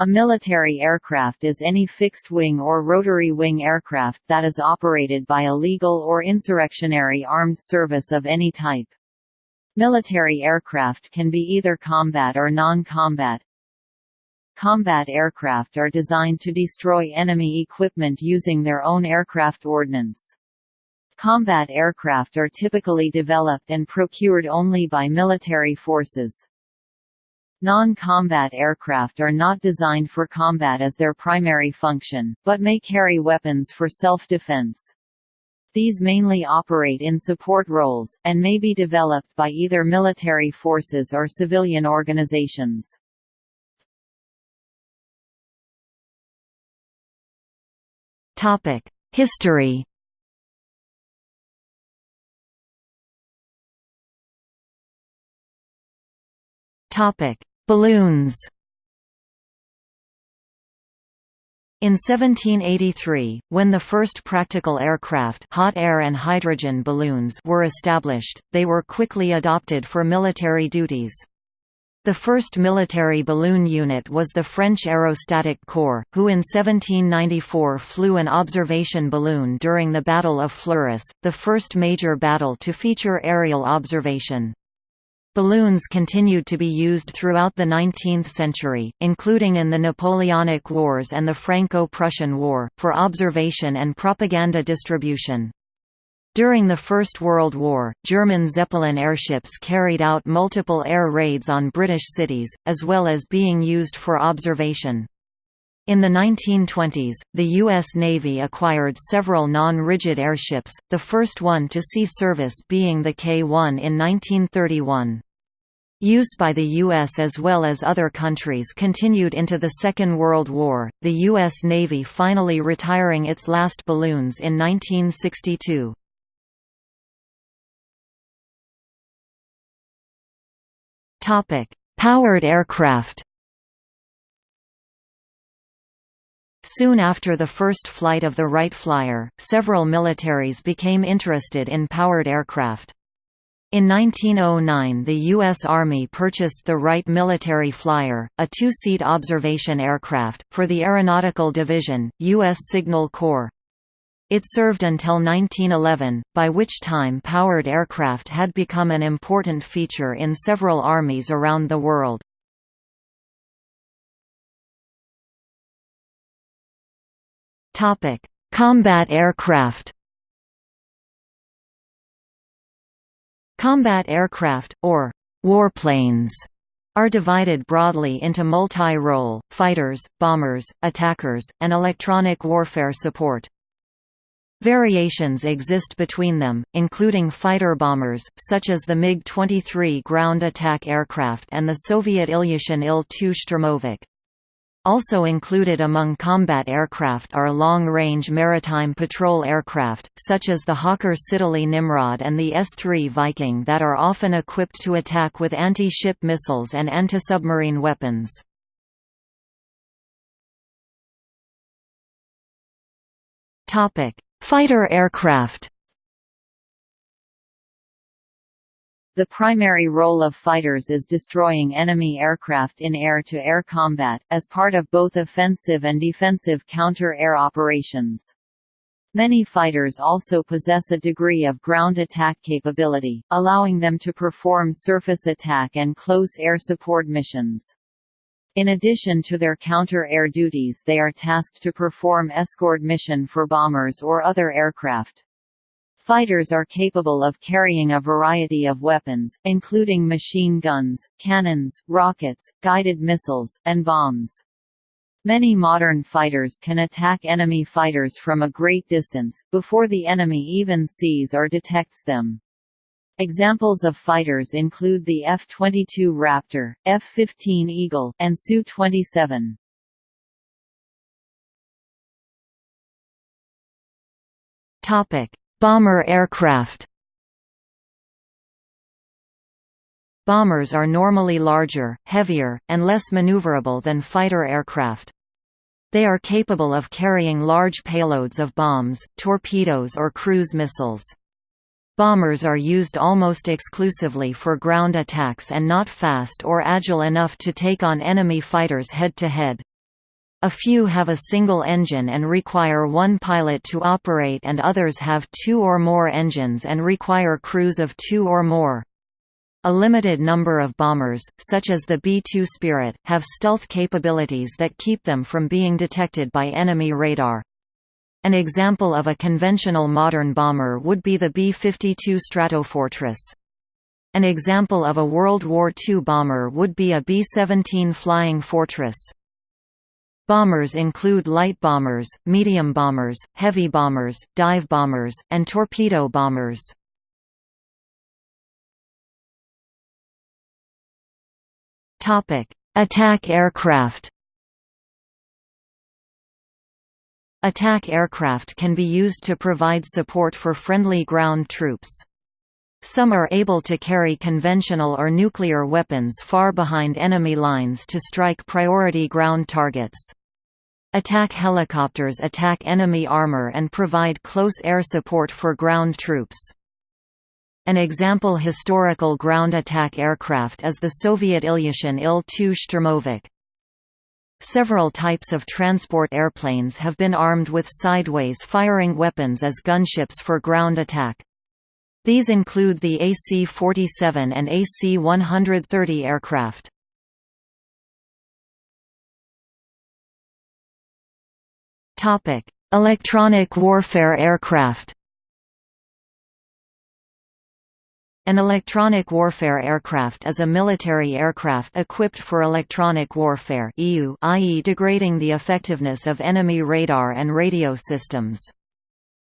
A military aircraft is any fixed-wing or rotary-wing aircraft that is operated by a legal or insurrectionary armed service of any type. Military aircraft can be either combat or non-combat. Combat aircraft are designed to destroy enemy equipment using their own aircraft ordnance. Combat aircraft are typically developed and procured only by military forces. Non-combat aircraft are not designed for combat as their primary function, but may carry weapons for self-defense. These mainly operate in support roles, and may be developed by either military forces or civilian organizations. History Topic: Balloons In 1783, when the first practical aircraft hot air and hydrogen balloons were established, they were quickly adopted for military duties. The first military balloon unit was the French Aerostatic Corps, who in 1794 flew an observation balloon during the Battle of Fleurus, the first major battle to feature aerial observation. Balloons continued to be used throughout the 19th century, including in the Napoleonic Wars and the Franco-Prussian War, for observation and propaganda distribution. During the First World War, German Zeppelin airships carried out multiple air raids on British cities, as well as being used for observation. In the 1920s, the U.S. Navy acquired several non-rigid airships, the first one to see service being the K-1 in 1931. Use by the U.S. as well as other countries continued into the Second World War, the U.S. Navy finally retiring its last balloons in 1962. Powered aircraft Soon after the first flight of the Wright Flyer, several militaries became interested in powered aircraft. In 1909 the U.S. Army purchased the Wright Military Flyer, a two-seat observation aircraft, for the Aeronautical Division, U.S. Signal Corps. It served until 1911, by which time powered aircraft had become an important feature in several armies around the world. Combat aircraft. Combat aircraft, or warplanes, are divided broadly into multi-role, fighters, bombers, attackers, and electronic warfare support. Variations exist between them, including fighter bombers, such as the MiG-23 ground attack aircraft and the Soviet Ilyushin Il-2 Sturmovik. Also included among combat aircraft are long-range maritime patrol aircraft, such as the Hawker Siddeley Nimrod and the S-3 Viking that are often equipped to attack with anti-ship missiles and anti-submarine weapons. Fighter aircraft The primary role of fighters is destroying enemy aircraft in air-to-air -air combat, as part of both offensive and defensive counter-air operations. Many fighters also possess a degree of ground attack capability, allowing them to perform surface attack and close air support missions. In addition to their counter-air duties they are tasked to perform escort mission for bombers or other aircraft. Fighters are capable of carrying a variety of weapons, including machine guns, cannons, rockets, guided missiles, and bombs. Many modern fighters can attack enemy fighters from a great distance, before the enemy even sees or detects them. Examples of fighters include the F-22 Raptor, F-15 Eagle, and Su-27. Topic: Bomber aircraft Bombers are normally larger, heavier, and less maneuverable than fighter aircraft. They are capable of carrying large payloads of bombs, torpedoes or cruise missiles. Bombers are used almost exclusively for ground attacks and not fast or agile enough to take on enemy fighters head-to-head. A few have a single engine and require one pilot to operate and others have two or more engines and require crews of two or more. A limited number of bombers, such as the B-2 Spirit, have stealth capabilities that keep them from being detected by enemy radar. An example of a conventional modern bomber would be the B-52 Stratofortress. An example of a World War II bomber would be a B-17 Flying Fortress. Bombers include light bombers, medium bombers, heavy bombers, dive bombers, and torpedo bombers. Attack aircraft Attack aircraft can be used to provide support for friendly ground troops. Some are able to carry conventional or nuclear weapons far behind enemy lines to strike priority ground targets. Attack helicopters attack enemy armor and provide close air support for ground troops. An example historical ground attack aircraft is the Soviet Ilyushin Il-2 Shturmovik. Several types of transport airplanes have been armed with sideways firing weapons as gunships for ground attack. These include the AC-47 and AC-130 aircraft. Electronic warfare aircraft An electronic warfare aircraft is a military aircraft equipped for electronic warfare i.e. degrading the effectiveness of enemy radar and radio systems.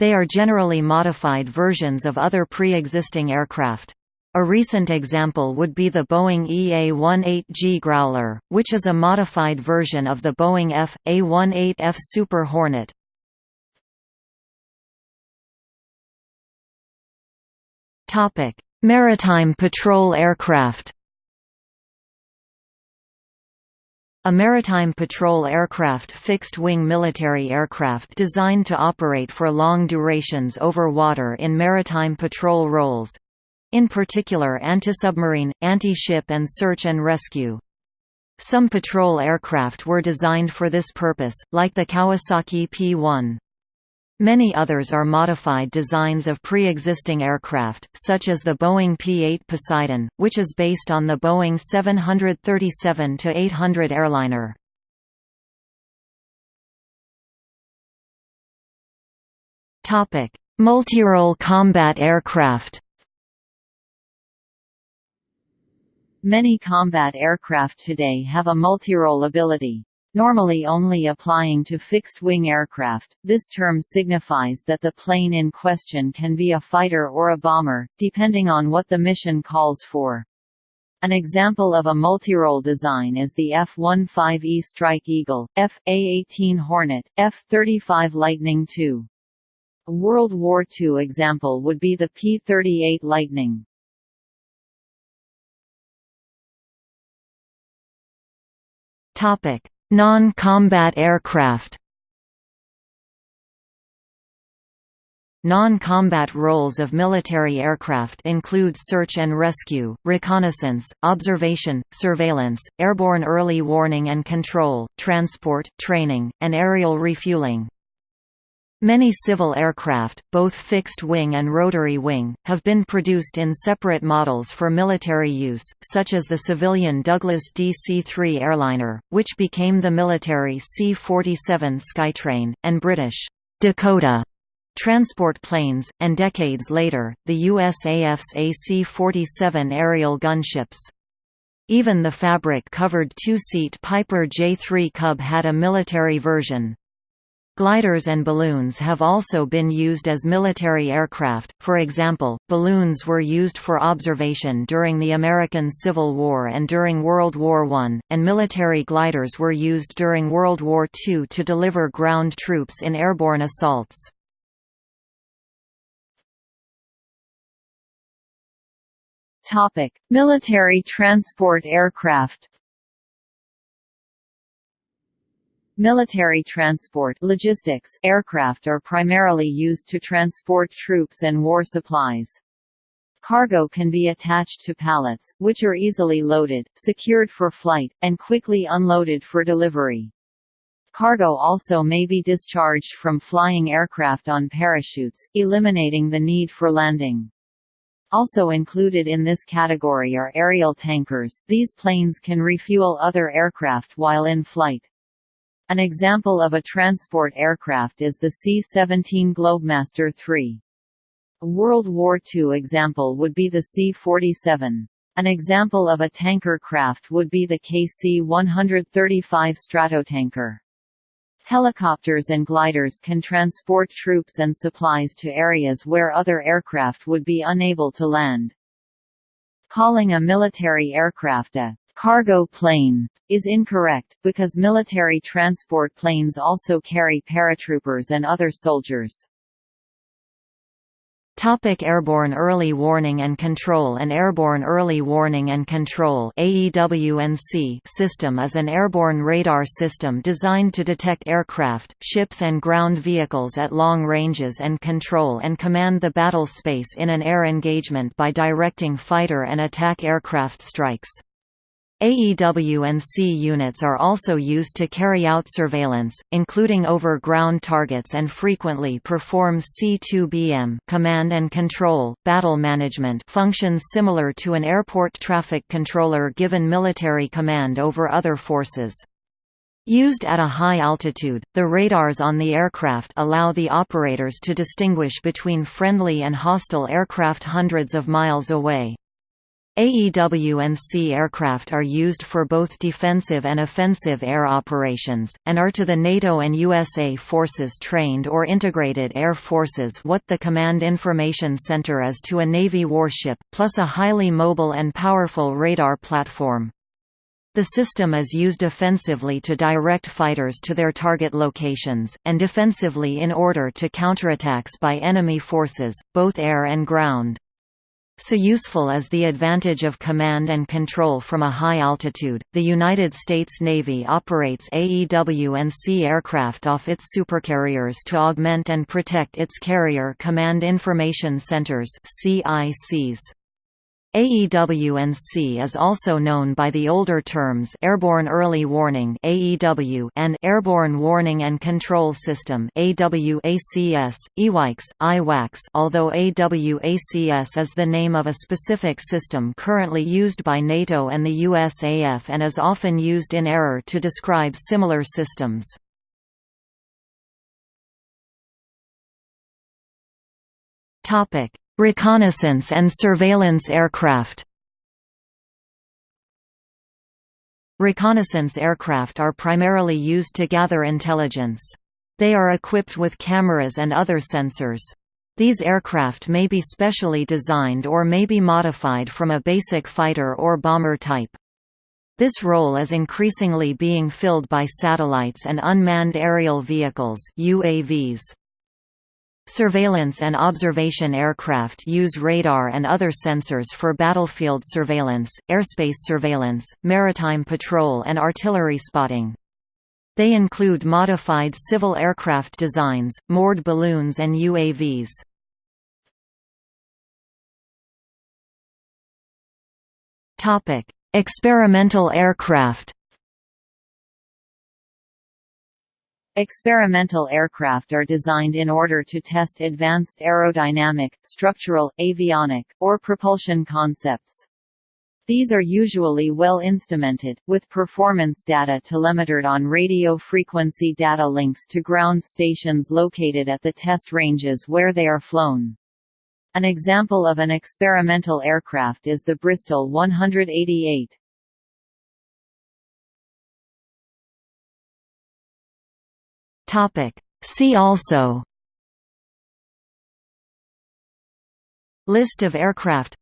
They are generally modified versions of other pre-existing aircraft. A recent example would be the Boeing EA-18G Growler, which is a modified version of the Boeing F.A-18F Super Hornet. Maritime patrol aircraft A maritime patrol aircraft fixed-wing military aircraft designed to operate for long durations over water in maritime patrol roles. In particular anti-submarine, anti-ship and search and rescue. Some patrol aircraft were designed for this purpose, like the Kawasaki P-1. Many others are modified designs of pre-existing aircraft, such as the Boeing P-8 Poseidon, which is based on the Boeing 737-800 airliner. Multirole combat aircraft Many combat aircraft today have a multirole ability. Normally only applying to fixed-wing aircraft, this term signifies that the plane in question can be a fighter or a bomber, depending on what the mission calls for. An example of a multirole design is the F-15E Strike Eagle, F-A-18 Hornet, F-35 Lightning II. A World War II example would be the P-38 Lightning. Topic: Non-combat aircraft Non-combat roles of military aircraft include search and rescue, reconnaissance, observation, surveillance, airborne early warning and control, transport, training, and aerial refueling. Many civil aircraft, both fixed-wing and rotary-wing, have been produced in separate models for military use, such as the civilian Douglas DC-3 airliner, which became the military C-47 Skytrain, and British Dakota transport planes, and decades later, the USAF's AC-47 aerial gunships. Even the fabric-covered two-seat Piper J-3 Cub had a military version. Gliders and balloons have also been used as military aircraft, for example, balloons were used for observation during the American Civil War and during World War I, and military gliders were used during World War II to deliver ground troops in airborne assaults. Military transport aircraft Military transport logistics aircraft are primarily used to transport troops and war supplies. Cargo can be attached to pallets, which are easily loaded, secured for flight, and quickly unloaded for delivery. Cargo also may be discharged from flying aircraft on parachutes, eliminating the need for landing. Also included in this category are aerial tankers, these planes can refuel other aircraft while in flight. An example of a transport aircraft is the C-17 Globemaster III. A World War II example would be the C-47. An example of a tanker craft would be the KC-135 Stratotanker. Helicopters and gliders can transport troops and supplies to areas where other aircraft would be unable to land. Calling a military aircraft a cargo plane is incorrect, because military transport planes also carry paratroopers and other soldiers. Topic Airborne Early Warning and Control An Airborne Early Warning and Control system is an airborne radar system designed to detect aircraft, ships and ground vehicles at long ranges and control and command the battle space in an air engagement by directing fighter and attack aircraft strikes. AEW&C units are also used to carry out surveillance, including over-ground targets and frequently perform C2BM command and control, battle management functions similar to an airport traffic controller given military command over other forces. Used at a high altitude, the radars on the aircraft allow the operators to distinguish between friendly and hostile aircraft hundreds of miles away. AEW&C aircraft are used for both defensive and offensive air operations, and are to the NATO and USA forces trained or integrated air forces what the Command Information Center is to a Navy warship, plus a highly mobile and powerful radar platform. The system is used offensively to direct fighters to their target locations, and defensively in order to counterattacks by enemy forces, both air and ground. So useful as the advantage of command and control from a high altitude, the United States Navy operates AEW&C aircraft off its supercarriers to augment and protect its Carrier Command Information Centers CICs. AEW&C is also known by the older terms Airborne Early Warning (AEW) and Airborne Warning and Control System (AWACS), EWICS, IWACS. Although AWACS is the name of a specific system currently used by NATO and the USAF and is often used in error to describe similar systems. Topic: Reconnaissance and surveillance aircraft Reconnaissance aircraft are primarily used to gather intelligence. They are equipped with cameras and other sensors. These aircraft may be specially designed or may be modified from a basic fighter or bomber type. This role is increasingly being filled by satellites and unmanned aerial vehicles UAVs. Surveillance and observation aircraft use radar and other sensors for battlefield surveillance, airspace surveillance, maritime patrol and artillery spotting. They include modified civil aircraft designs, moored balloons and UAVs. Experimental aircraft Experimental aircraft are designed in order to test advanced aerodynamic, structural, avionic, or propulsion concepts. These are usually well instrumented, with performance data telemetered on radio frequency data links to ground stations located at the test ranges where they are flown. An example of an experimental aircraft is the Bristol 188. Topic. See also List of aircraft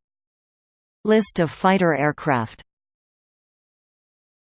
List of fighter aircraft